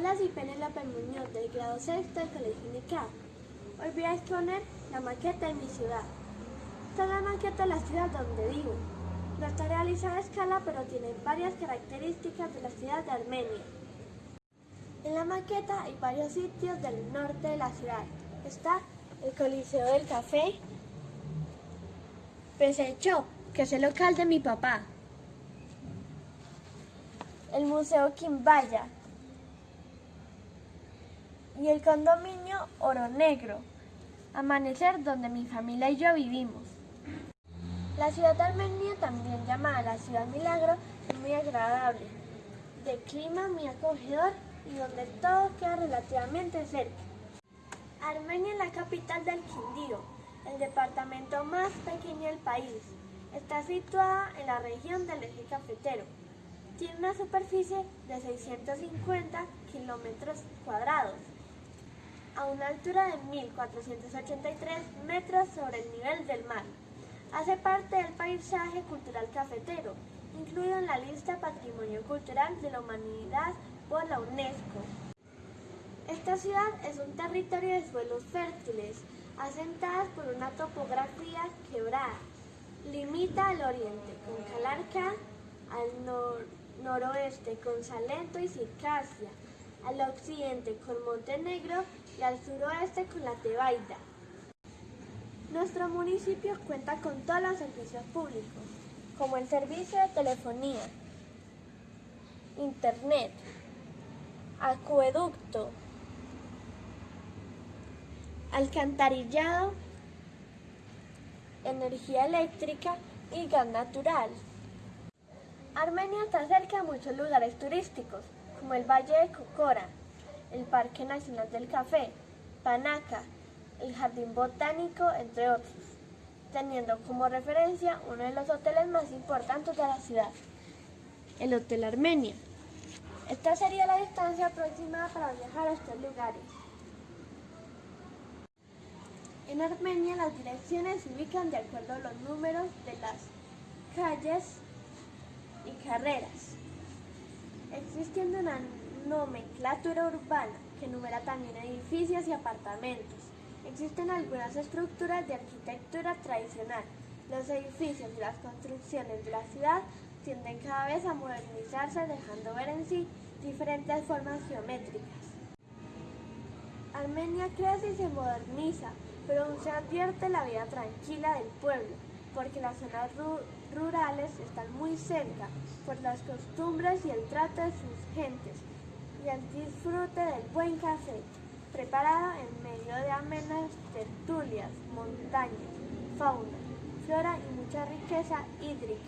Hola, soy Penélope Muñoz del grado sexto del Colegio Unicab. Hoy voy a exponer la maqueta de mi ciudad. Esta es la maqueta de la ciudad donde vivo. No está realizada a escala, pero tiene varias características de la ciudad de Armenia. En la maqueta hay varios sitios del norte de la ciudad. Está el Coliseo del Café, Pesecho, que es el local de mi papá, el Museo Quimbaya y el condominio Oro Negro, Amanecer, donde mi familia y yo vivimos. La ciudad de Armenia, también llamada la ciudad milagro, es muy agradable, de clima muy acogedor y donde todo queda relativamente cerca. Armenia es la capital del Quindío, el departamento más pequeño del país. Está situada en la región del eje cafetero. Tiene una superficie de 650 kilómetros cuadrados, a una altura de 1.483 metros sobre el nivel del mar. Hace parte del paisaje cultural cafetero, incluido en la lista Patrimonio Cultural de la Humanidad por la UNESCO. Esta ciudad es un territorio de suelos fértiles, asentadas por una topografía quebrada. Limita al oriente con Calarca, al noroeste con Salento y Circasia, al occidente con Montenegro y al suroeste con la Tebaida. Nuestro municipio cuenta con todos los servicios públicos, como el servicio de telefonía, internet, acueducto, alcantarillado, energía eléctrica y gas natural. Armenia está cerca de muchos lugares turísticos, como el Valle de Cocora, el Parque Nacional del Café, Panaca, el Jardín Botánico, entre otros, teniendo como referencia uno de los hoteles más importantes de la ciudad, el Hotel Armenia. Esta sería la distancia aproximada para viajar a estos lugares. En Armenia las direcciones se ubican de acuerdo a los números de las calles y carreras, existiendo una nomenclatura urbana que numera también edificios y apartamentos. Existen algunas estructuras de arquitectura tradicional. Los edificios y las construcciones de la ciudad tienden cada vez a modernizarse dejando ver en sí diferentes formas geométricas. Armenia crece y se moderniza, pero aún se advierte la vida tranquila del pueblo, porque las zonas rurales están muy cerca por las costumbres y el trato de sus gentes y el disfrute del buen café, preparado en medio de amenas tertulias, montañas, fauna, flora y mucha riqueza hídrica.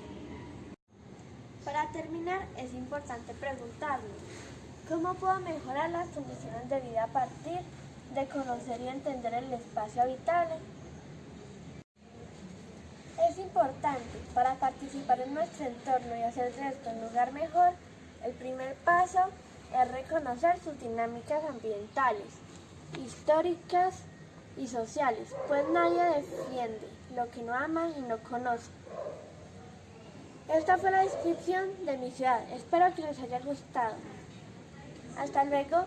Para terminar, es importante preguntarnos, ¿cómo puedo mejorar las condiciones de vida a partir de conocer y entender el espacio habitable? Importante, para participar en nuestro entorno y hacer de esto un lugar mejor, el primer paso es reconocer sus dinámicas ambientales, históricas y sociales, pues nadie defiende lo que no ama y no conoce. Esta fue la descripción de mi ciudad. Espero que les haya gustado. Hasta luego